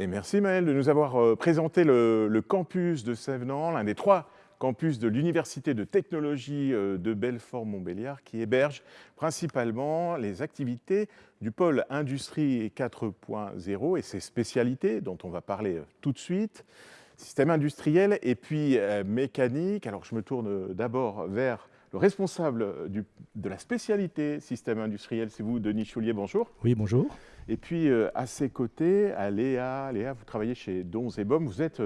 Et merci Maël de nous avoir euh, présenté le, campus de Sévenant, l'un des trois campus de l'Université de technologie euh, de Belfort-Montbéliard, qui héberge principalement les activités du pôle industrie 4.0 et ses spécialités, dont on va parler euh, tout de suite, système industriel et puis mécanique. Alors je me tourne d'abord vers le responsable de la spécialité système industriel, c'est vous, Denis Choulier, bonjour. Oui, bonjour. Et puis à ses côtés, à Léa, Léa, vous travaillez chez Dons et Baume, vous êtes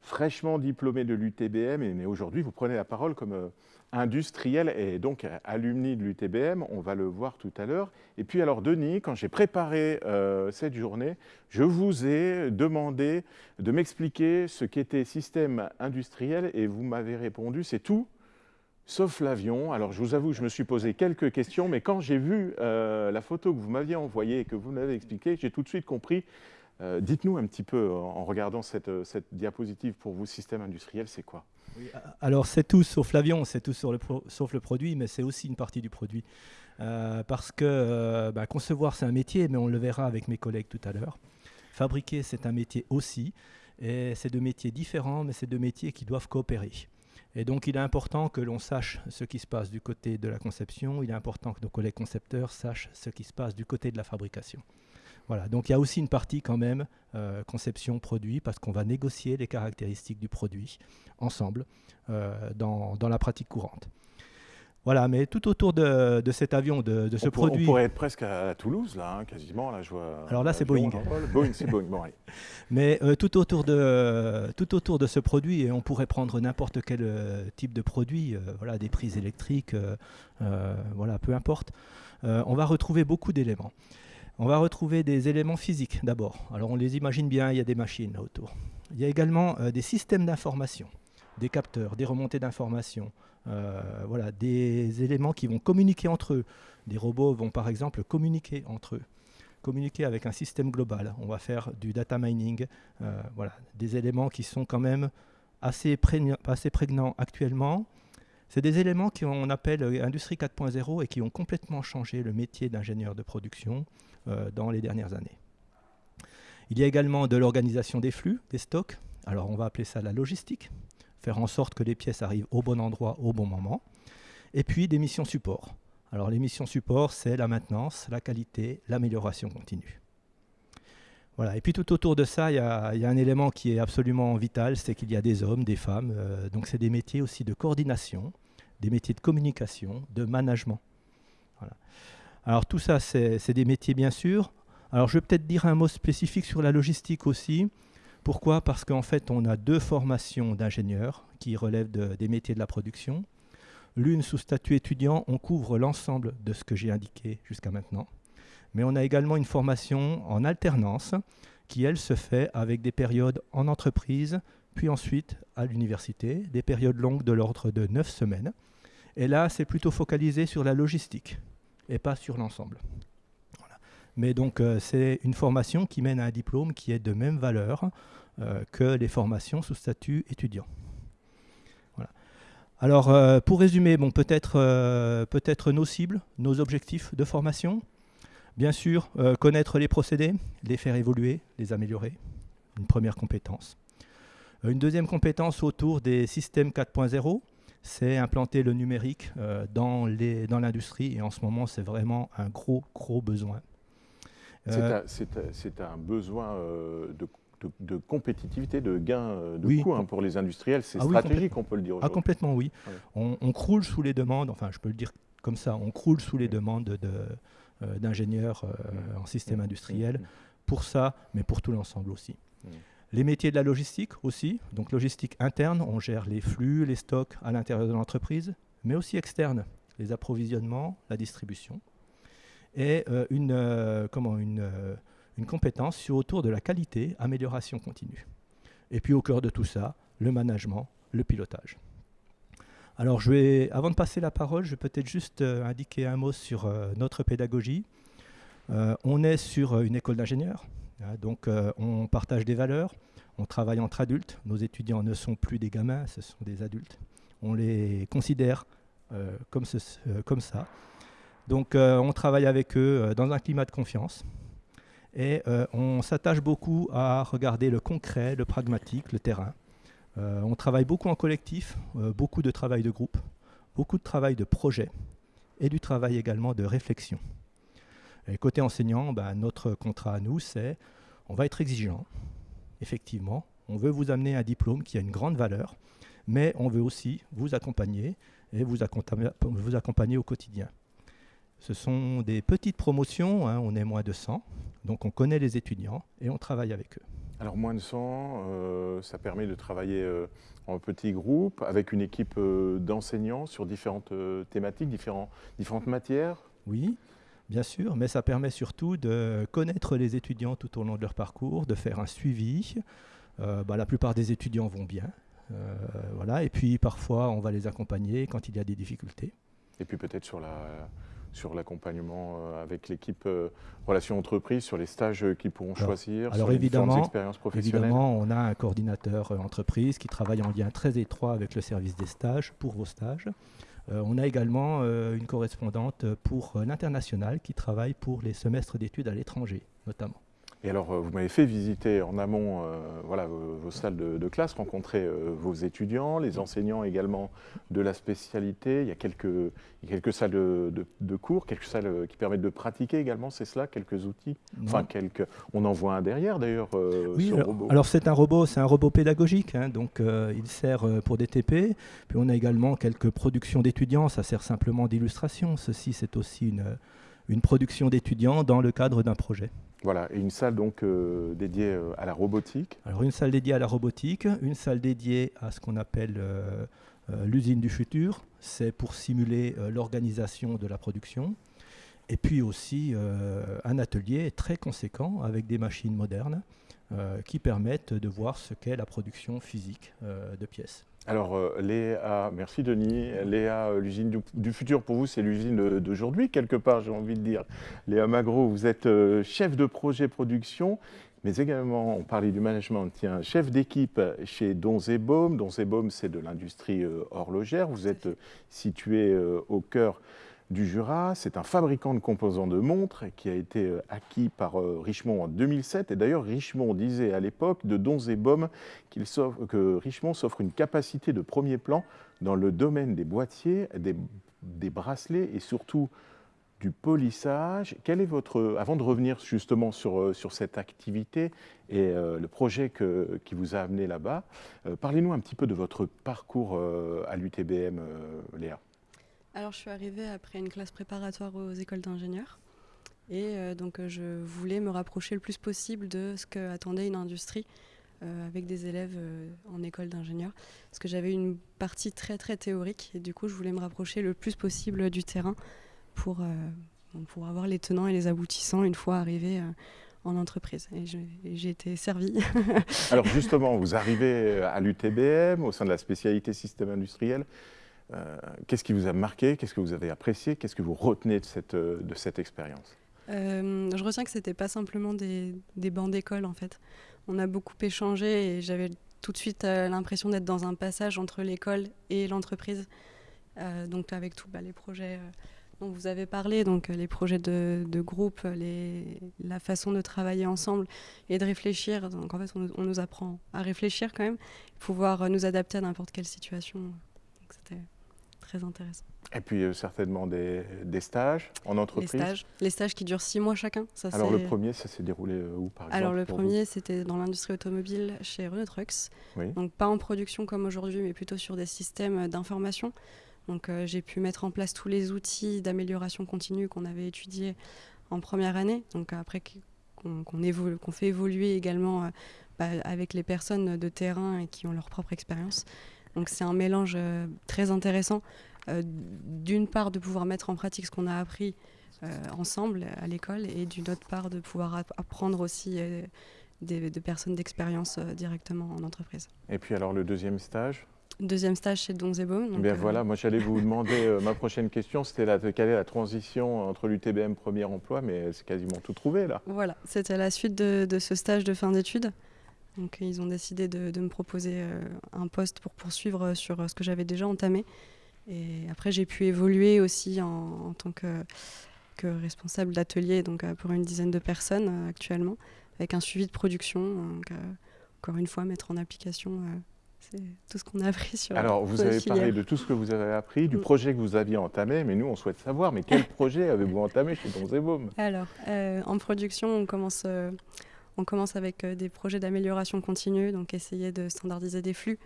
fraîchement diplômé de l'UTBM, mais aujourd'hui vous prenez la parole comme euh, industriel et donc alumni de l'UTBM, on va le voir tout à l'heure. Et puis alors Denis, quand j'ai préparé euh, cette journée, je vous ai demandé de m'expliquer ce qu'était système industriel et vous m'avez répondu c'est tout sauf l'avion. Alors je vous avoue, je me suis posé quelques questions, mais quand j'ai vu euh, la photo que vous m'aviez envoyée et que vous m'avez expliqué, j'ai tout de suite compris euh, dites-nous un petit peu, en regardant euh, cette, diapositive, pour vous, système industriel, c'est quoi? Alors, c'est tout sauf l'avion, c'est tout le sauf le produit, mais c'est aussi une partie du produit. Parce que bah, concevoir, c'est un métier, mais on le verra avec mes collègues tout à l'heure. Fabriquer, c'est un métier aussi. Et c'est deux métiers différents, mais c'est deux métiers qui doivent coopérer. Et donc, il est important que l'on sache ce qui se passe du côté de la conception. Il est important que nos collègues concepteurs sachent ce qui se passe du côté de la fabrication. Voilà, donc il y a aussi une partie quand même euh, conception produit parce qu'on va négocier les caractéristiques du produit ensemble euh, dans, la pratique courante. Voilà, mais tout autour de, cet avion, de, ce produit... On pourrait être presque à Toulouse, là, hein, quasiment. Là, je vois Alors là, c'est Boeing. Boeing, c'est Boeing, bon, Mais euh, tout, autour de, tout autour de ce produit, et on pourrait prendre n'importe quel type de produit, voilà, des prises électriques, voilà, peu importe, on va retrouver beaucoup d'éléments. On va retrouver des éléments physiques d'abord. Alors on les imagine bien, il y a des machines là autour. Il y a également euh, des systèmes d'information, des capteurs, des remontées d'informations, euh, voilà, des éléments qui vont communiquer entre eux. Des robots vont par exemple communiquer entre eux, communiquer avec un système global. On va faire du data mining, euh, voilà, des éléments qui sont quand même assez, assez prégnants actuellement. C'est des éléments qu'on appelle Industrie 4.0 et qui ont complètement changé le métier d'ingénieur de production. Euh, dans les dernières années. Il y a également de l'organisation des flux, des stocks. Alors on va appeler ça la logistique, faire en sorte que les pièces arrivent au bon endroit au bon moment. Et puis des missions support. Alors les missions support, c'est la maintenance, la qualité, l'amélioration continue. Voilà. Et puis tout autour de ça, il y, a un élément qui est absolument vital, c'est qu'il y a des hommes, des femmes. Euh, donc c'est des métiers aussi de coordination, des métiers de communication, de management. Alors tout ça, c'est des métiers bien sûr. Alors je vais peut-être dire un mot spécifique sur la logistique aussi. Pourquoi? Parce qu'en fait, on a deux formations d'ingénieurs qui relèvent des métiers de la production. L'une sous statut étudiant, on couvre l'ensemble de ce que j'ai indiqué jusqu'à maintenant. Mais on a également une formation en alternance qui, elle, se fait avec des périodes en entreprise, puis ensuite à l'université, des périodes longues de l'ordre de 9 semaines. Et là, c'est plutôt focalisé sur la logistique et pas sur l'ensemble. Mais donc euh, c'est une formation qui mène à un diplôme qui est de même valeur euh, que les formations sous statut étudiant. Alors euh, pour résumer, bon, peut-être peut nos cibles, nos objectifs de formation. Bien sûr, connaître les procédés, les faire évoluer, les améliorer. Une première compétence. Une deuxième compétence autour des systèmes 4.0, c'est implanter le numérique dans l'industrie. Et en ce moment, c'est vraiment un gros, gros besoin. C'est euh, un, besoin euh, de, compétitivité, de gain de coût hein, pour les industriels. C'est ah stratégique, on peut le dire Ah, complètement, oui. On, croule sous les demandes, enfin, je peux le dire comme ça, on croule sous les demandes d'ingénieurs en système mmh. industriel mmh. pour ça, mais pour tout l'ensemble aussi. Les métiers de la logistique aussi, donc logistique interne, on gère les flux, les stocks à l'intérieur de l'entreprise, mais aussi externe, les approvisionnements, la distribution, et euh, une, euh, comment, une, euh, une compétence sur, autour de la qualité, amélioration continue. Et puis au cœur de tout ça, le management, le pilotage. Alors je vais, avant de passer la parole, je vais peut-être juste indiquer un mot sur notre pédagogie. on est sur une école d'ingénieurs, Hein, donc on partage des valeurs, on travaille entre adultes, nos étudiants ne sont plus des gamins, ce sont des adultes. On les considère comme, euh, comme, ça. Donc on travaille avec eux dans un climat de confiance. Et on s'attache beaucoup à regarder le concret, le pragmatique, le terrain. on travaille beaucoup en collectif, beaucoup de travail de groupe, beaucoup de travail de projet et du travail également de réflexion. Et côté enseignant, ben, notre contrat à nous, c'est on va être exigeant, effectivement, on veut vous amener un diplôme qui a une grande valeur, mais on veut aussi vous accompagner et vous accompagner, au quotidien. Ce sont des petites promotions, hein, on est moins de 100, donc on connaît les étudiants et on travaille avec eux. Alors moins de 100, euh, ça permet de travailler euh, en petits groupes avec une équipe euh, d'enseignants sur différentes thématiques, différentes matières? Oui, bien sûr, mais ça permet surtout de connaître les étudiants tout au long de leur parcours, de faire un suivi. Bah, la plupart des étudiants vont bien, voilà, et puis parfois on va les accompagner quand il y a des difficultés. Et puis peut-être sur la, sur l'accompagnement euh, avec l'équipe euh, relations entreprises, sur les stages qu'ils pourront choisir, alors sur évidemment, les expériences professionnelles Évidemment, on a un coordinateur euh, entreprise qui travaille en lien très étroit avec le service des stages pour vos stages. on a également une correspondante pour l'international qui travaille pour les semestres d'études à l'étranger, notamment. Et alors, euh, vous m'avez fait visiter en amont euh, voilà, vos, salles de, classe, rencontrer euh, vos étudiants, les enseignants également de la spécialité. Il y a quelques, quelques salles de, cours, quelques salles qui permettent de pratiquer également, c'est cela, quelques outils. Enfin, quelques. On en voit un derrière d'ailleurs. oui, alors, robot. alors c'est un robot, c'est un robot pédagogique, hein, donc il sert pour des TP. Puis on a également quelques productions d'étudiants, ça sert simplement d'illustration. Ceci, c'est aussi une, une production d'étudiants dans le cadre d'un projet. Voilà, et une salle donc euh, dédiée euh, à la robotique. Alors une salle dédiée à la robotique, une salle dédiée à ce qu'on appelle euh, l'usine du futur, c'est pour simuler l'organisation de la production. Et puis aussi un atelier très conséquent avec des machines modernes qui permettent de voir ce qu'est la production physique de pièces. Alors, euh, Léa, merci Denis. Léa, euh, l'usine du, futur pour vous, c'est l'usine d'aujourd'hui, quelque part, j'ai envie de dire. Léa Magro, vous êtes euh, chef de projet production, mais également, on parlait du management, tiens, chef d'équipe chez Donzebaume. Donzebaume, c'est de l'industrie horlogère. Vous êtes situé au cœur du Jura. C'est un fabricant de composants de montres qui a été euh, acquis par euh, Richemont en 2007. Et d'ailleurs, Richemont disait à l'époque de Donzebom que Richemont s'offre une capacité de premier plan dans le domaine des boîtiers, des, bracelets et surtout du polissage. Quel est votre, avant de revenir justement sur, euh, sur cette activité et le projet qui vous a amené là-bas, parlez-nous un petit peu de votre parcours à l'UTBM, Léa. Alors, je suis arrivée après une classe préparatoire aux écoles d'ingénieurs. Et euh, donc, euh, je voulais me rapprocher le plus possible de ce qu'attendait une industrie euh, avec des élèves en école d'ingénieurs. Parce que j'avais une partie très, très théorique. Et du coup, je voulais me rapprocher le plus possible du terrain pour, pour avoir les tenants et les aboutissants une fois arrivé en entreprise. Et j'ai été servie. Alors, justement, vous arrivez à l'UTBM, au sein de la spécialité système industriel. Euh, qu'est-ce qui vous a marqué? Qu'est-ce que vous avez apprécié? Qu'est-ce que vous retenez de cette, euh, expérience? Euh, Je retiens que ce n'était pas simplement des, des bancs d'école, en fait. On a beaucoup échangé et j'avais tout de suite l'impression d'être dans un passage entre l'école et l'entreprise. donc avec tous bah, les projets dont vous avez parlé, donc les projets de, de groupe, la façon de travailler ensemble et de réfléchir. Donc en fait, on, nous apprend à réfléchir quand même, pouvoir nous adapter à n'importe quelle situation. C'était très intéressant. Et puis euh, certainement des, stages en entreprise. Les stages, les stages qui durent six mois chacun. Ça, Alors le premier, ça s'est déroulé euh, où par exemple Alors le premier, c'était dans l'industrie automobile chez Renault Trucks. Donc pas en production comme aujourd'hui, mais plutôt sur des systèmes d'information. Donc euh, j'ai pu mettre en place tous les outils d'amélioration continue qu'on avait étudiés en première année. Donc après qu'on fait évoluer également bah, avec les personnes de terrain et qui ont leur propre expérience. Donc c'est un mélange euh, très intéressant, euh, d'une part de pouvoir mettre en pratique ce qu'on a appris euh, ensemble à l'école et d'une autre part de pouvoir apprendre aussi des, de personnes d'expérience directement en entreprise. Et puis alors le deuxième stage? Deuxième stage chez Donzebo. Bien voilà, moi j'allais vous demander, ma prochaine question, c'était la, quelle est la transition entre l'UTBM premier emploi, mais c'est quasiment tout trouvé là. Voilà, c'était la suite de, de, ce stage de fin d'études. Donc ils ont décidé de, me proposer euh, un poste pour poursuivre euh, sur euh, ce que j'avais déjà entamé. Et après j'ai pu évoluer aussi en, tant que que responsable d'atelier donc pour une dizaine de personnes actuellement, avec un suivi de production. Donc, encore une fois, mettre en application c'est tout ce qu'on a appris sur Alors, vous avez parlé de tout ce que vous avez appris, du mm. projet que vous aviez entamé, mais nous, on souhaite savoir, mais quel projet avez-vous entamé chez Donzeboom Alors, euh, en production, on commence, euh, on commence avec euh, des projets d'amélioration continue, donc essayer de standardiser des flux,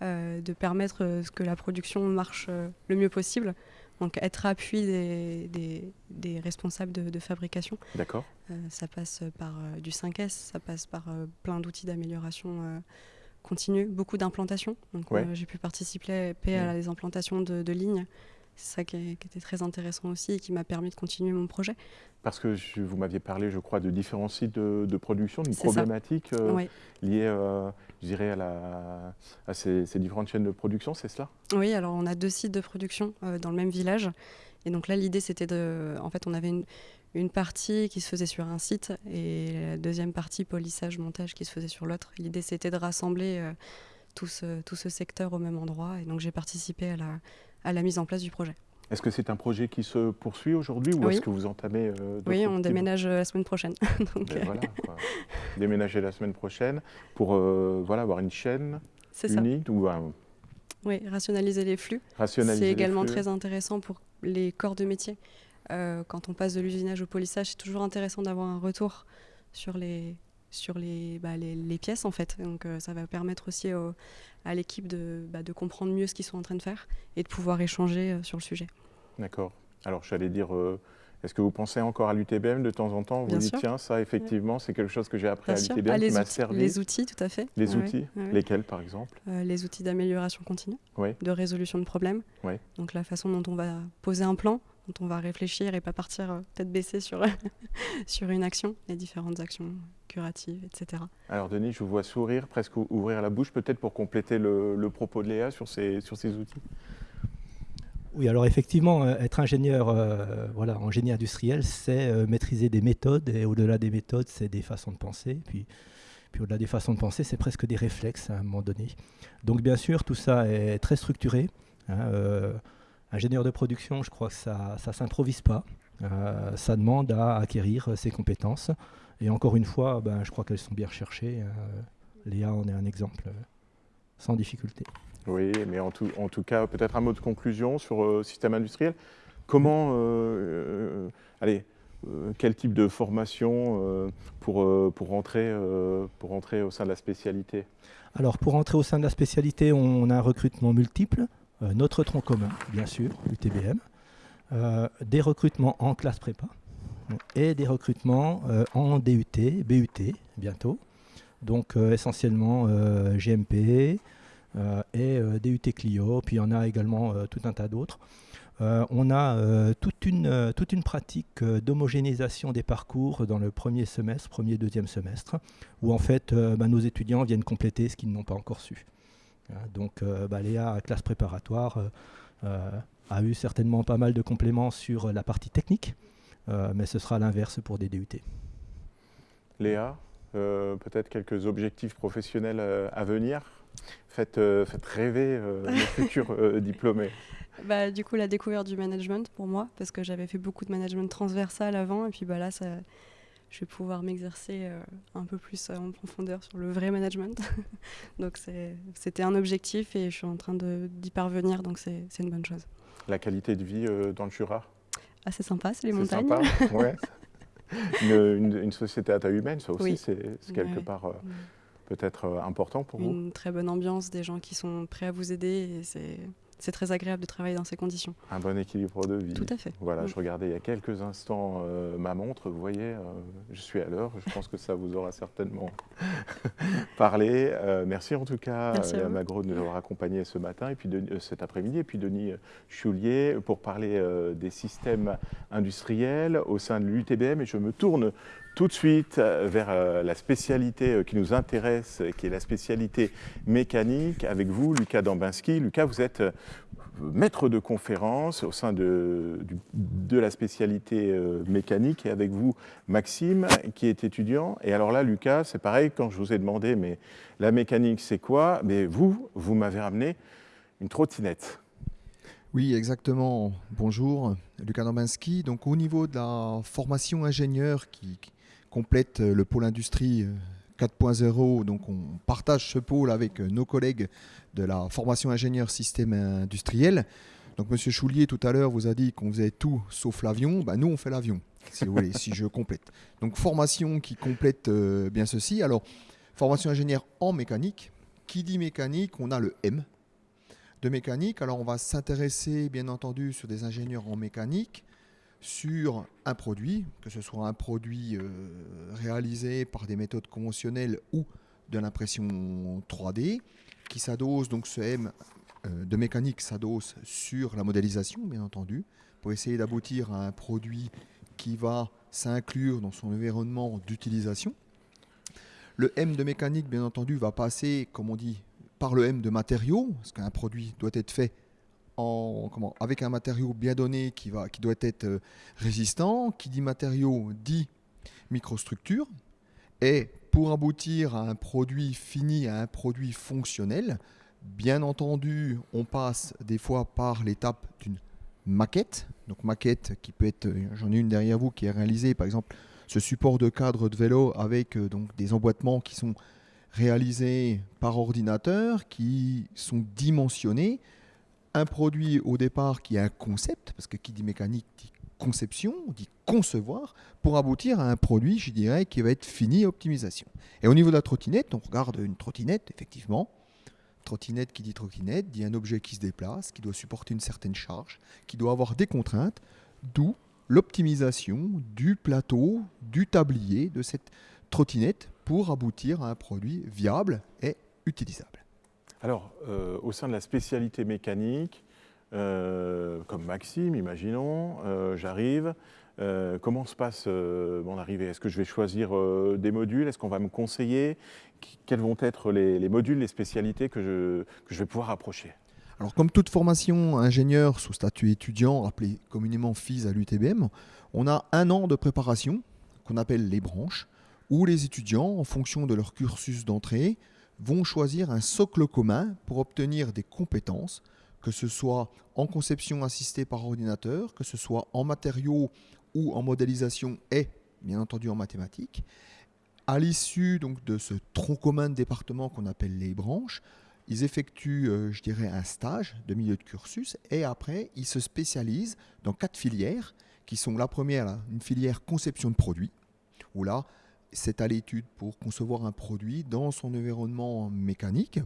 de permettre que la production marche le mieux possible. Donc être appui des, des, responsables de, de fabrication. D'accord. ça passe par du 5S, ça passe par plein d'outils d'amélioration continue, beaucoup d'implantations. Donc euh, j'ai pu participer à des implantations de, lignes. C'est ça qui, était très intéressant aussi et qui m'a permis de continuer mon projet. Parce que vous m'aviez parlé, je crois, de différents sites de, production, d'une problématique euh, liée, euh, je dirais, à, la, à ces, différentes chaînes de production, c'est cela? Oui, alors on a deux sites de production dans le même village. Et donc là, l'idée, c'était de... En fait, on avait une, une partie qui se faisait sur un site et la deuxième partie, polissage, montage, qui se faisait sur l'autre. L'idée, c'était de rassembler euh, tout, ce, tout, ce, secteur au même endroit. Et donc, j'ai participé à la, à la, mise en place du projet. Est-ce que c'est un projet qui se poursuit aujourd'hui ou est-ce que vous entamez euh, Oui, on déménage euh, la semaine prochaine. donc, voilà, Déménager la semaine prochaine pour voilà, avoir une chaîne unique ou Oui, rationaliser les flux. C'est également très intéressant pour les corps de métier. Euh, quand on passe de l'usinage au polissage, c'est toujours intéressant d'avoir un retour sur les, sur les, bah, les, pièces en fait. Donc euh, ça va permettre aussi à l'équipe de, bah, de, comprendre mieux ce qu'ils sont en train de faire et de pouvoir échanger euh, sur le sujet. D'accord. Alors j'allais dire, est-ce que vous pensez encore à l'UTBM de temps en temps? Vous dites, tiens, ça effectivement, c'est quelque chose que j'ai appris à l'UTBM ah, qui m'a servi. Les outils, tout à fait. Les outils, lesquels par exemple? Les outils d'amélioration continue, de résolution de problèmes. Donc la façon dont on va poser un plan, dont on va réfléchir et pas partir euh, tête baissée sur, sur une action, les différentes actions etc. Alors Denis, je vous vois sourire, presque ouvrir la bouche, peut-être pour compléter le, propos de Léa sur ces, sur ces outils. Oui, alors effectivement, euh, être ingénieur, euh, voilà, ingénieur industriel, c'est maîtriser des méthodes, et au-delà des méthodes, c'est des façons de penser. Puis, puis au-delà des façons de penser, c'est presque des réflexes à un moment donné. Donc bien sûr, tout ça est très structuré. Hein, ingénieur de production, je crois que ça ne s'improvise pas. Euh, ça demande à acquérir ses compétences. Et encore une fois, ben, je crois qu'elles sont bien recherchées. Euh, Léa en est un exemple euh, sans difficulté. Oui, mais en tout, en tout cas, peut-être un mot de conclusion sur le système industriel. Comment, allez, quel type de formation pour, pour, rentrer, pour rentrer au sein de la spécialité? Alors, pour rentrer au sein de la spécialité, on a un recrutement multiple. Notre tronc commun, bien sûr, l'UTBM, euh, des recrutements en classe prépa et des recrutements euh, en DUT, BUT bientôt. Donc essentiellement GMP et DUT Clio, puis il y en a également tout un tas d'autres. on a toute, une, pratique d'homogénéisation des parcours dans le premier semestre, premier, deuxième semestre, où en fait bah, nos étudiants viennent compléter ce qu'ils n'ont pas encore su. Hein, donc euh, bah, Léa, classe préparatoire, euh, euh, a eu certainement pas mal de compléments sur la partie technique, mais ce sera l'inverse pour des DUT. Léa, peut-être quelques objectifs professionnels à venir? Faites, rêver les futurs diplômés. Bah, du coup, la découverte du management pour moi, parce que j'avais fait beaucoup de management transversal avant, et puis bah, là, ça, je vais pouvoir m'exercer euh, un peu plus euh, en profondeur sur le vrai management. donc c'était un objectif et je suis en train d'y parvenir, donc c'est une bonne chose. La qualité de vie euh, dans le Jura ah, C'est sympa, c'est les montagnes. Sympa, ouais. une, une, société à taille humaine, ça aussi, c'est quelque part peut-être important pour vous. Une très bonne ambiance, des gens qui sont prêts à vous aider, et c'est très agréable de travailler dans ces conditions. Un bon équilibre de vie. Tout à fait. Voilà, je regardais il y a quelques instants euh, ma montre, vous voyez, euh, je suis à l'heure, je pense que ça vous aura certainement parlé. Euh, merci en tout cas à Magro de nous avoir accompagnés ce matin et puis cet après-midi, et puis Denis Choulier pour parler des systèmes industriels au sein de l'UTBM et je me tourne tout de suite vers la spécialité qui nous intéresse, qui est la spécialité mécanique, avec vous, Lucas Dambinski. Lucas, vous êtes maître de conférence au sein de, de la spécialité euh, mécanique et avec vous Maxime qui est étudiant. Et alors là Lucas, c'est pareil, quand je vous ai demandé mais la mécanique c'est quoi? Mais vous, vous m'avez ramené une trottinette. Oui, exactement. Bonjour, Lucas Norbinski. Donc au niveau de la formation ingénieur qui complète le pôle industrie 4.0, donc on partage ce pôle avec nos collègues de la formation ingénieur système industriel. Donc Monsieur Choulier tout à l'heure vous a dit qu'on faisait tout sauf l'avion. Ben, nous on fait l'avion, si vous voulez, si je complète. Donc formation qui complète euh, bien ceci. Alors formation ingénieur en mécanique. Qui dit mécanique, on a le M de mécanique. Alors on va s'intéresser bien entendu sur des ingénieurs en mécanique, sur un produit, que ce soit un produit euh, réalisé par des méthodes conventionnelles ou de l'impression 3D, qui s'adosse donc ce M euh, de mécanique s'adosse sur la modélisation, bien entendu, pour essayer d'aboutir à un produit qui va s'inclure dans son environnement d'utilisation. Le M de mécanique, bien entendu, va passer, comme on dit, par le M de matériaux, parce qu'un produit doit être fait avec un matériau bien donné qui, va, qui doit être euh, résistant. Qui dit matériau dit microstructure. Et pour aboutir à un produit fini, à un produit fonctionnel, Bien entendu, on passe des fois par l'étape d'une maquette. Donc maquette qui peut être, j'en ai une derrière vous qui est réalisée, par exemple, ce support de cadre de vélo avec euh, donc des emboîtements qui sont réalisés par ordinateur, qui sont dimensionnés. Un produit au départ qui est un concept, parce que qui dit mécanique dit conception, on dit concevoir, pour aboutir à un produit, je dirais, qui va être fini optimisation. Et au niveau de la trottinette, on regarde une trottinette, effectivement, Trottinette qui dit trottinette dit un objet qui se déplace, qui doit supporter une certaine charge, qui doit avoir des contraintes, d'où l'optimisation du plateau, du tablier de cette trottinette pour aboutir à un produit viable et utilisable. Alors, euh, au sein de la spécialité mécanique, euh, comme Maxime, imaginons, euh, j'arrive, comment se passe mon arrivée? Est-ce que je vais choisir des modules? Est-ce qu'on va me conseiller? Quels vont être les, modules, les spécialités que je, vais pouvoir approcher? Alors, comme toute formation ingénieur sous statut étudiant, appelé communément FIS à l'UTBM, on a un an de préparation qu'on appelle les branches, où les étudiants, en fonction de leur cursus d'entrée, vont choisir un socle commun pour obtenir des compétences, que ce soit en conception assistée par ordinateur, que ce soit en matériaux ou en modélisation et bien entendu en mathématiques. À l'issue donc de ce tronc commun de département qu'on appelle les branches, ils effectuent, euh, je dirais, un stage de milieu de cursus et après, ils se spécialisent dans quatre filières qui sont la première, une filière conception de produits, où là, c'est à l'étude pour concevoir un produit dans son environnement mécanique.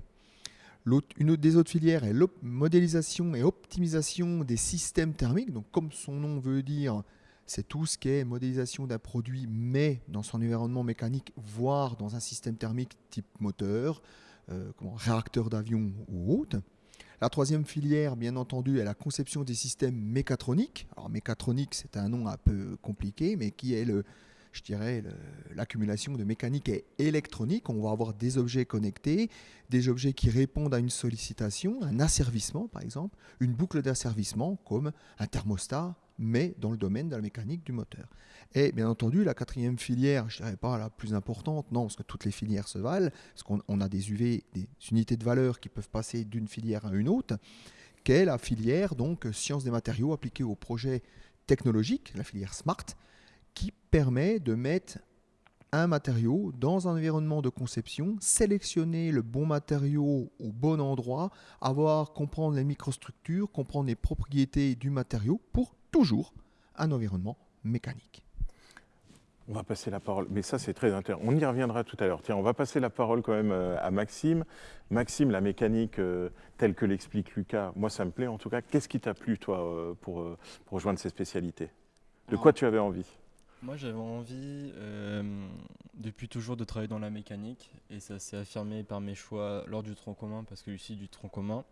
une des autres filières est la modélisation et optimisation des systèmes thermiques. Donc, comme son nom veut dire, c'est tout ce qui est modélisation d'un produit, mais dans son environnement mécanique, voire dans un système thermique type moteur, euh, réacteur d'avion ou autre. La troisième filière, bien entendu, est la conception des systèmes mécatroniques. Alors mécatronique, c'est un nom un peu compliqué, mais qui est le, je dirais, l'accumulation de mécanique et électronique. On va avoir des objets connectés, des objets qui répondent à une sollicitation, un asservissement par exemple, une boucle d'asservissement comme un thermostat, mais dans le domaine de la mécanique du moteur. Et bien entendu, la quatrième filière, je ne dirais pas la plus importante, non, parce que toutes les filières se valent, parce qu'on a des UV, des unités de valeur qui peuvent passer d'une filière à une autre, qu'est la filière donc des matériaux appliquées au projet technologique, la filière SMART, qui permet de mettre un matériau dans un environnement de conception, sélectionner le bon matériau au bon endroit, avoir, comprendre les microstructures, comprendre les propriétés du matériau pour toujours un environnement mécanique. On va passer la parole, mais ça c'est très intéressant. On y reviendra tout à l'heure. Tiens, on va passer la parole quand même euh, à Maxime. Maxime, la mécanique euh, telle que l'explique Lucas, moi ça me plaît en tout cas. Qu'est-ce qui t'a plu toi euh, pour, pour, rejoindre ces spécialités? De quoi tu avais envie? Moi j'avais envie depuis toujours de travailler dans la mécanique et ça s'est affirmé par mes choix lors du tronc commun parce que ici du tronc commun,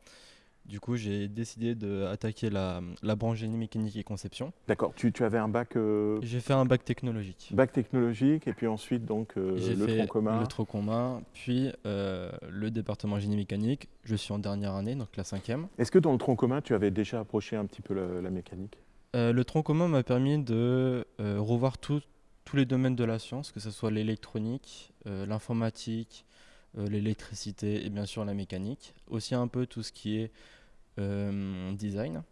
du coup, j'ai décidé d'attaquer la, la, branche génie mécanique et conception. D'accord. Tu, tu, avais un bac euh, J'ai fait un bac technologique. Bac technologique, et puis ensuite donc euh, le tronc commun. Le tronc commun, puis euh, le département génie mécanique. Je suis en dernière année, donc la cinquième. Est-ce que dans le tronc commun, tu avais déjà approché un petit peu la, mécanique? Le tronc commun m'a permis de revoir tous les domaines de la science, que ce soit l'électronique, l'informatique, l'électricité et bien sûr la mécanique. Aussi un peu tout ce qui est euh, design.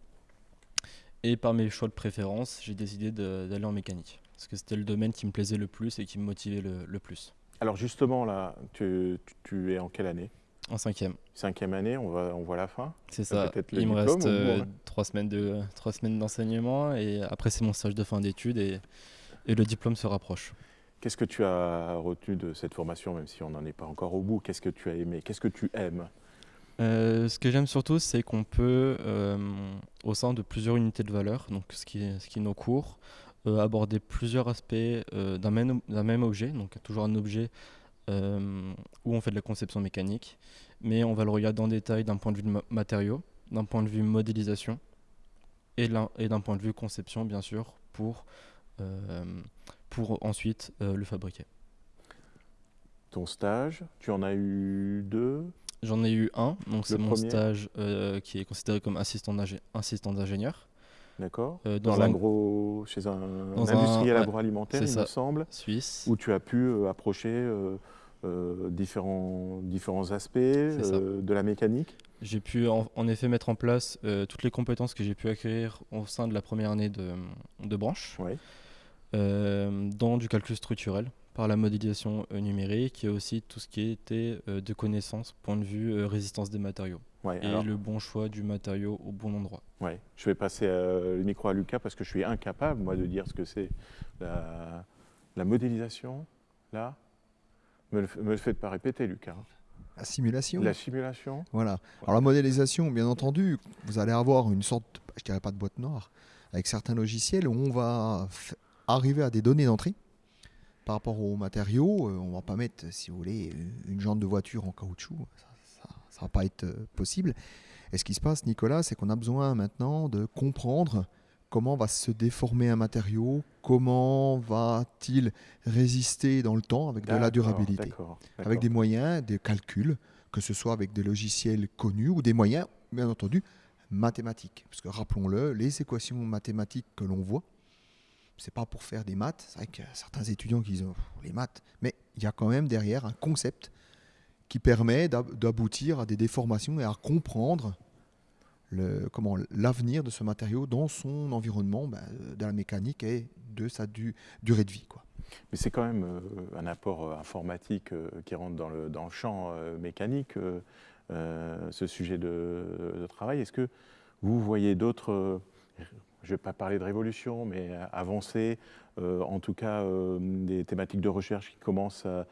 Et par mes choix de préférence, j'ai décidé d'aller en mécanique. Parce que c'était le domaine qui me plaisait le plus et qui me motivait le, plus. Alors justement, là, tu, es en quelle année? En cinquième. Cinquième année, on, va, on voit la fin C'est ça. Il me reste euh, trois semaines de trois semaines d'enseignement et après c'est mon stage de fin d'études et, et le diplôme se rapproche. Qu'est-ce que tu as retenu de cette formation, même si on n'en est pas encore au bout? Qu'est-ce que tu as aimé? Qu'est-ce que tu aimes? Euh, ce que j'aime surtout, c'est qu'on peut, euh, au sein de plusieurs unités de valeur, donc ce qui est, ce qui est nos cours, euh, aborder plusieurs aspects d'un même, même, objet, donc toujours un objet où on fait de la conception mécanique, mais on va le regarder en détail d'un point de vue de matériaux, d'un point de vue modélisation et d'un point de vue conception, bien sûr, pour, pour ensuite le fabriquer. Ton stage, tu en as eu deux? J'en ai eu un, donc c'est mon stage euh, qui est considéré comme assistant d'ingénieur. D'accord. Euh, dans, l'agro, chez un, industriel agroalimentaire, il me semble. Suisse. Où tu as pu euh, approcher différents, différents aspects de la mécanique. J'ai pu en, effet mettre en place toutes les compétences que j'ai pu acquérir au sein de la première année de, de branche, ouais. dans du calcul structurel par la modélisation euh, numérique et aussi tout ce qui était euh, de connaissances, point de vue euh, résistance des matériaux. Et le bon choix du matériau au bon endroit. Ouais. Je vais passer le micro à Lucas parce que je suis incapable, moi, de dire ce que c'est la, modélisation, là. Me le, me le faites pas répéter, Lucas. La simulation. La simulation. Voilà. Alors la modélisation, bien entendu, vous allez avoir une sorte, je dirais pas de boîte noire, avec certains logiciels où on va arriver à des données d'entrée par rapport aux matériaux, euh, on ne va pas mettre, si vous voulez, une jante de voiture en caoutchouc. Ça ne va pas être euh, possible. Et ce qui se passe, Nicolas, c'est qu'on a besoin maintenant de comprendre comment va se déformer un matériau, comment va-t-il résister dans le temps avec de la durabilité, avec des moyens, des calculs, que ce soit avec des logiciels connus ou des moyens, bien entendu, mathématiques. Parce que rappelons-le, les équations mathématiques que l'on voit, c'est pas pour faire des maths. C'est vrai que certains étudiants qui disent oh, les maths, mais il y a quand même derrière un concept qui permet d'aboutir à des déformations et à comprendre comment l'avenir de ce matériau dans son environnement ben, de la mécanique et de sa durée de vie. Quoi. Mais c'est quand même euh, un apport euh, informatique euh, qui rentre dans le, champ mécanique, ce sujet de, de travail. Est-ce que vous voyez d'autres je ne vais pas parler de révolution, mais avancer, euh, en tout cas euh, des thématiques de recherche qui commencent à,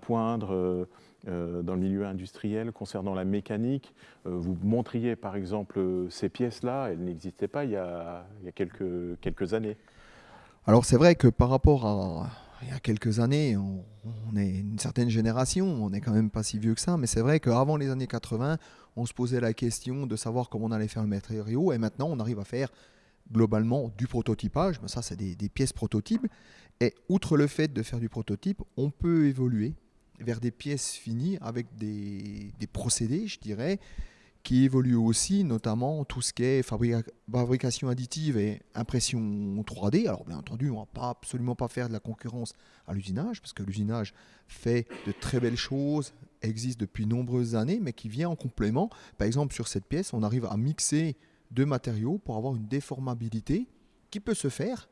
poindre euh, dans le milieu industriel concernant la mécanique. vous montriez par exemple ces pièces-là, elles n'existaient pas il y a, quelques, années. Alors c'est vrai que par rapport à il y a quelques années, on, on, est une certaine génération, on n'est quand même pas si vieux que ça, mais c'est vrai qu'avant les années 80, on se posait la question de savoir comment on allait faire le matériau, et maintenant on arrive à faire globalement du prototypage, mais ça c'est des, pièces prototypes, et outre le fait de faire du prototype, on peut évoluer vers des pièces finies avec des, procédés, je dirais, qui évoluent aussi, notamment tout ce qui est fabrication additive et impression 3D. Alors bien entendu, on ne va pas, absolument pas faire de la concurrence à l'usinage, parce que l'usinage fait de très belles choses, existe depuis nombreuses années, mais qui vient en complément. Par exemple, sur cette pièce, on arrive à mixer deux matériaux pour avoir une déformabilité qui peut se faire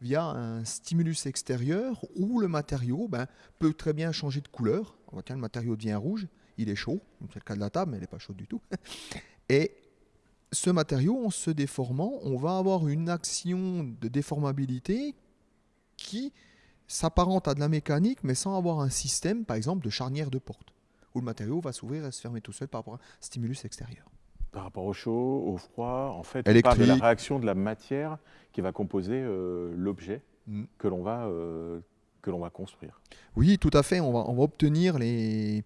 via un stimulus extérieur où le matériau ben, peut très bien changer de couleur. On voit que le matériau devient rouge, il est chaud, c'est le cas de la table, mais elle n'est pas chaude du tout. Et ce matériau, en se déformant, on va avoir une action de déformabilité qui s'apparente à de la mécanique, mais sans avoir un système, par exemple, de charnière de porte où le matériau va s'ouvrir et se fermer tout seul par rapport à un stimulus extérieur. Par rapport au chaud, au froid, en fait, on parle de la réaction de la matière qui va composer euh, l'objet mm. que l'on va, euh, que va construire. Oui, tout à fait. On va, on va obtenir les,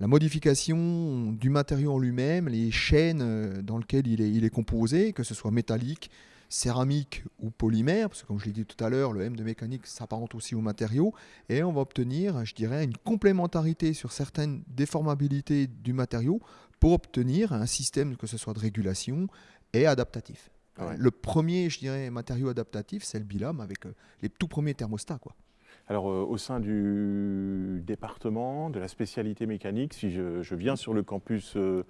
la modification du matériau en lui-même, les chaînes euh, dans lesquelles il est, il est composé, que ce soit métallique, céramique ou polymère, parce que comme je l'ai dit tout à l'heure, le M de mécanique s'apparente aussi aux matériaux, et on va obtenir, je dirais, une complémentarité sur certaines déformabilités du matériau pour obtenir un système, que ce soit de régulation et adaptatif. Le premier, je dirais, matériau adaptatif, c'est le BILAM avec euh, les tout premiers thermostats. Quoi. Alors, euh, au sein du département, de la spécialité mécanique, si je, viens sur le campus euh,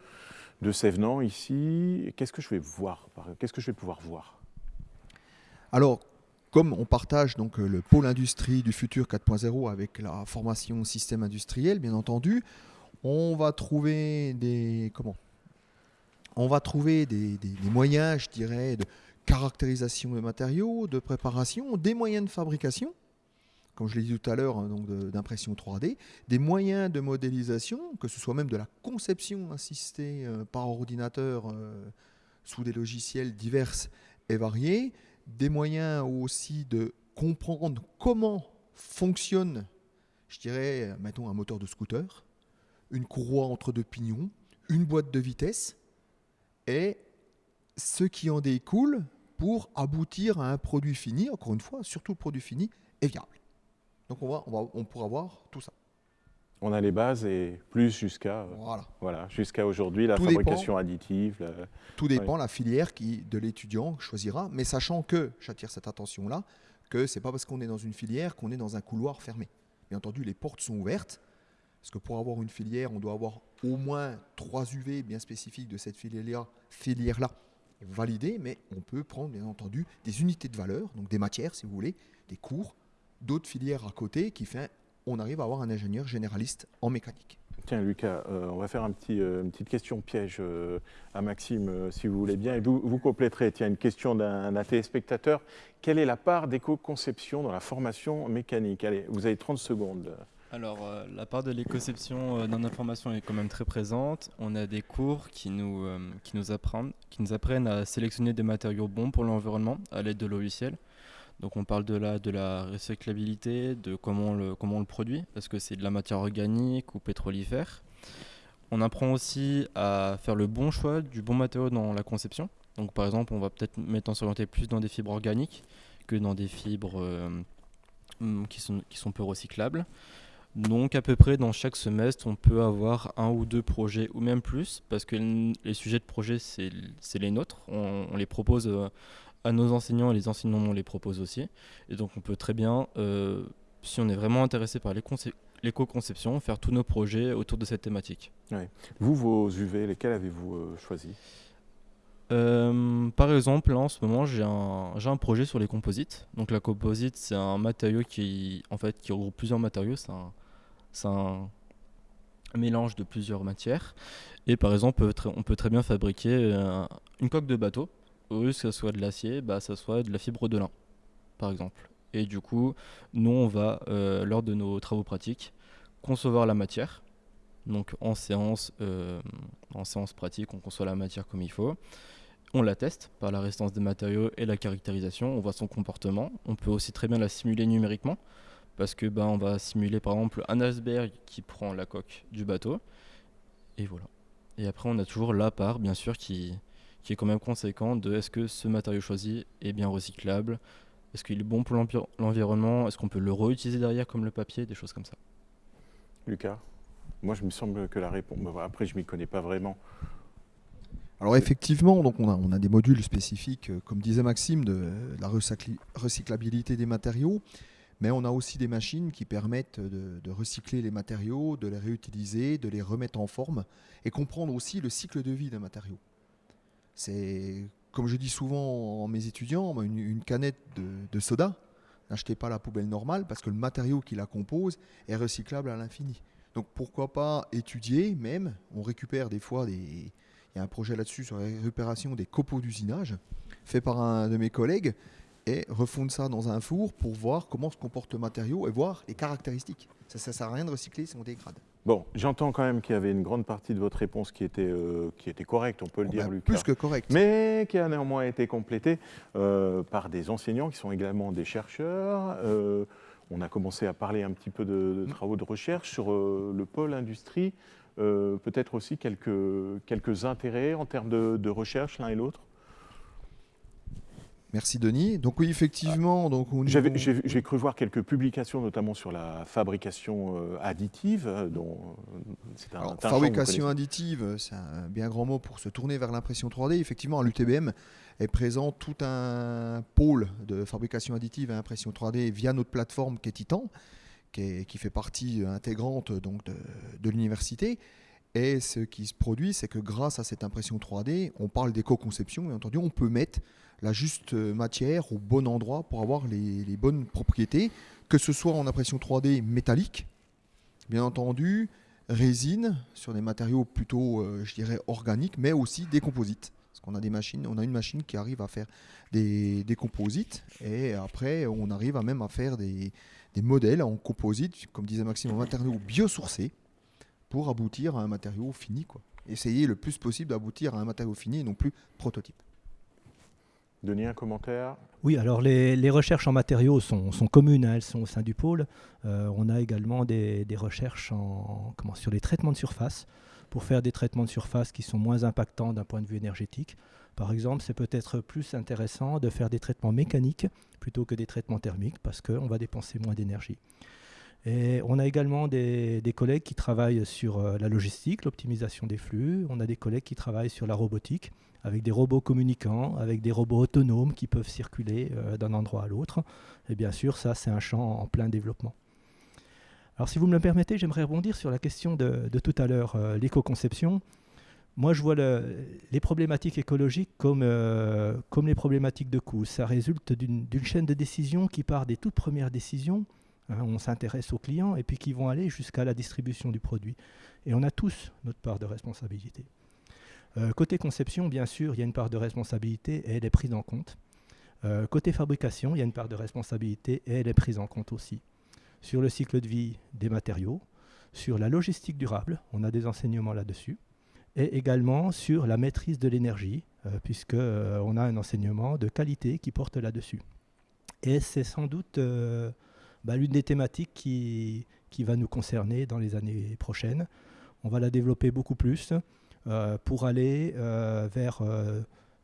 de Sévenant ici. Qu'est-ce que je vais voir Qu'est-ce que je vais pouvoir voir? Alors, comme on partage donc le pôle industrie du futur 4.0 avec la formation système industriel, bien entendu, on va trouver des moyens, je dirais, de caractérisation des matériaux, de préparation, des moyens de fabrication, comme je l'ai dit tout à l'heure, hein, donc d'impression 3D, des moyens de modélisation, que ce soit même de la conception assistée euh, par ordinateur euh, sous des logiciels divers et variés, des moyens aussi de comprendre comment fonctionne, je dirais, mettons un moteur de scooter, une courroie entre deux pignons, une boîte de vitesse, et ce qui en découle pour aboutir à un produit fini, encore une fois, surtout le produit fini, est viable. Donc on, va, on, va, on pourra voir tout ça. On a les bases et plus jusqu'à voilà. voilà jusqu'à aujourd'hui la fabrication additive. Tout dépend la filière qui, de l'étudiant choisira, mais sachant que, j'attire cette attention-là, que c'est pas parce qu'on est dans une filière qu'on est dans un couloir fermé. Bien entendu, les portes sont ouvertes, parce que pour avoir une filière, on doit avoir au moins trois UV bien spécifiques de cette filière-là filière validées, mais on peut prendre bien entendu des unités de valeur, donc des matières si vous voulez, des cours, d'autres filières à côté qui fait on arrive à avoir un ingénieur généraliste en mécanique. Tiens Lucas, euh, on va faire euh, une petite question piège euh, à Maxime si vous voulez bien et vous, vous compléterez. Tiens, une question d'un téléspectateur. Quelle est la part d'éco-conception dans la formation mécanique? Allez, vous avez 30 secondes. Alors, euh, la part de l'éco-conception euh, dans l'information est quand même très présente. On a des cours qui nous, euh, qui, nous apprennent, qui nous apprennent à sélectionner des matériaux bons pour l'environnement à l'aide de logiciels. Donc, on parle de la, de la recyclabilité, de comment on le, comment le produit, parce que c'est de la matière organique ou pétrolifère. On apprend aussi à faire le bon choix du bon matériau dans la conception. Donc, par exemple, on va peut-être maintenant s'orienter plus dans des fibres organiques que dans des fibres qui, sont, qui sont peu recyclables. Donc à peu près dans chaque semestre, on peut avoir un ou deux projets ou même plus, parce que les sujets de projet, c'est les nôtres. On, les propose euh, à nos enseignants et les enseignants on les propose aussi. Et donc on peut très bien, euh, si on est vraiment intéressé par l'éco-conception, faire tous nos projets autour de cette thématique. Vous, vos UV, lesquels avez-vous euh, choisi par exemple, là, en ce moment, j'ai un, un, projet sur les composites. Donc la composite, c'est un matériau qui, en fait, qui regroupe plusieurs matériaux. C'est un, c'est un mélange de plusieurs matières. Et par exemple, on peut très bien fabriquer euh, une coque de bateau. Au lieu que ce soit de l'acier, bah, ça soit de la fibre de lin, par exemple. Et du coup, nous, on va, euh, lors de nos travaux pratiques, concevoir la matière. Donc en euh, en séance pratique, on conçoit la matière comme il faut. On la teste par la résistance des matériaux et la caractérisation. On voit son comportement. On peut aussi très bien la simuler numériquement parce que ben, on va simuler par exemple un iceberg qui prend la coque du bateau. Et voilà. Et après, on a toujours la part, bien sûr, qui, qui est quand même conséquente de est-ce que ce matériau choisi est bien recyclable, est-ce qu'il est bon pour l'environnement, est-ce qu'on peut le réutiliser derrière comme le papier, des choses comme ça. Lucas, moi je me semble que la réponse, après je m'y connais pas vraiment. Alors effectivement, donc on a, on a des modules spécifiques, euh, comme disait Maxime, de, de la recyclabilité des matériaux. Mais on a aussi des machines qui permettent de, recycler les matériaux, de les réutiliser, de les remettre en forme et comprendre aussi le cycle de vie d'un matériau. C'est, comme je dis souvent à mes étudiants, une, canette de, soda, n'achetez pas la poubelle normale parce que le matériau qui la compose est recyclable à l'infini. Donc pourquoi pas étudier même, on récupère des fois des... Il y a un projet là-dessus sur la récupération des copeaux d'usinage fait par un de mes collègues et refondre ça dans un four pour voir comment se comporte le matériau et voir les caractéristiques. Ça ne sert à rien de recycler si on dégrade. Bon, j'entends quand même qu'il y avait une grande partie de votre réponse qui était, euh, qui était correcte, on peut le oh, dire, ben, Lucas. Plus que correcte. Mais qui a néanmoins été complétée euh, par des enseignants qui sont également des chercheurs. Euh, on a commencé à parler un petit peu de, travaux de recherche sur le pôle industrie. Peut-être aussi quelques, quelques intérêts en termes de, de recherche l'un et l'autre Merci Denis. Donc oui, effectivement. Donc J'ai cru voir quelques publications, notamment sur la fabrication euh, additive. Euh, dont un, Alors, fabrication additive, c'est un bien grand mot pour se tourner vers l'impression 3D. Effectivement, à l'UTBM est présent tout un pôle de fabrication additive et impression 3D via notre plateforme qui est Titan, qui, fait partie intégrante donc, de, de l'université. Et ce qui se produit, c'est que grâce à cette impression 3D, on parle d'éco-conception, et entendu, on peut mettre la juste matière au bon endroit pour avoir les, bonnes propriétés, que ce soit en impression 3D métallique, bien entendu, résine sur des matériaux plutôt, euh, je dirais, organiques, mais aussi des composites. Parce qu'on a des machines, on a une machine qui arrive à faire des, composites, et après, on arrive à même à faire des, des modèles en composite, comme disait Maxime, en matériaux biosourcés, pour aboutir à un matériau fini. Quoi. Essayer le plus possible d'aboutir à un matériau fini et non plus prototype. Denis, un commentaire? Oui, alors les, recherches en matériaux sont, communes, hein, elles sont au sein du pôle. Euh, on a également des, recherches sur les traitements de surface, pour faire des traitements de surface qui sont moins impactants d'un point de vue énergétique. Par exemple, c'est peut-être plus intéressant de faire des traitements mécaniques plutôt que des traitements thermiques, parce qu'on va dépenser moins d'énergie. Et on a également des, collègues qui travaillent sur euh, la logistique, l'optimisation des flux. On a des collègues qui travaillent sur la robotique, avec des robots communicants, avec des robots autonomes qui peuvent circuler euh, d'un endroit à l'autre. Et bien sûr, ça, c'est un champ en plein développement. Alors, si vous me le permettez, j'aimerais rebondir sur la question de, tout à l'heure, euh, l'éco-conception. Moi, je vois les problématiques écologiques comme, comme les problématiques de coût. Ça résulte d'une chaîne de décision qui part des toutes premières décisions Hein, on s'intéresse aux clients et puis qui vont aller jusqu'à la distribution du produit. Et on a tous notre part de responsabilité. Euh, côté conception, bien sûr, il y a une part de responsabilité et elle est prise en compte. Euh, côté fabrication, il y a une part de responsabilité et elle est prise en compte aussi. Sur le cycle de vie des matériaux, sur la logistique durable, on a des enseignements là-dessus, et également sur la maîtrise de l'énergie, euh, puisqu'on a un enseignement de qualité qui porte là-dessus. Et c'est sans doute bah, l'une des thématiques qui, va nous concerner dans les années prochaines. On va la développer beaucoup plus euh, pour aller euh, vers euh,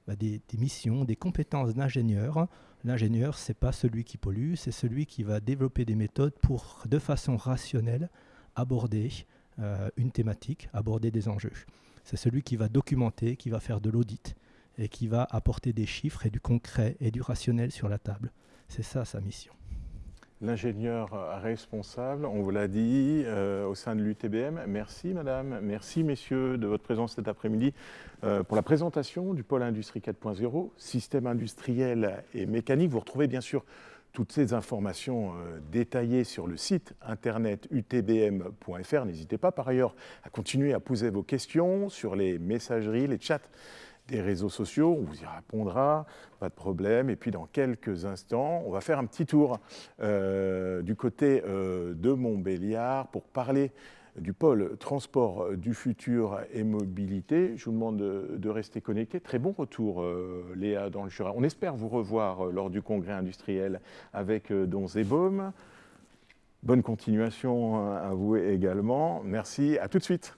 bah, des, missions, des compétences d'ingénieur. L'ingénieur, ce n'est pas celui qui pollue, c'est celui qui va développer des méthodes pour, de façon rationnelle, aborder une thématique, aborder des enjeux. C'est celui qui va documenter, qui va faire de l'audit et qui va apporter des chiffres et du concret et du rationnel sur la table. C'est ça sa mission l'ingénieur responsable, on vous l'a dit, euh, au sein de l'UTBM. Merci madame, merci messieurs de votre présence cet après-midi euh, pour la présentation du pôle industrie 4.0, système industriel et mécanique. Vous retrouvez bien sûr toutes ces informations euh, détaillées sur le site internet utbm.fr. N'hésitez pas par ailleurs à continuer à poser vos questions sur les messageries, les chats des réseaux sociaux, on vous y répondra, pas de problème. Et puis dans quelques instants, on va faire un petit tour euh, du côté euh, de Montbéliard pour parler du pôle transport du futur et mobilité. Je vous demande de, rester connecté. Très bon retour, euh, Léa, dans le Jura. On espère vous revoir lors du congrès industriel avec Don Zebaume. Bonne continuation à vous également. Merci, à tout de suite.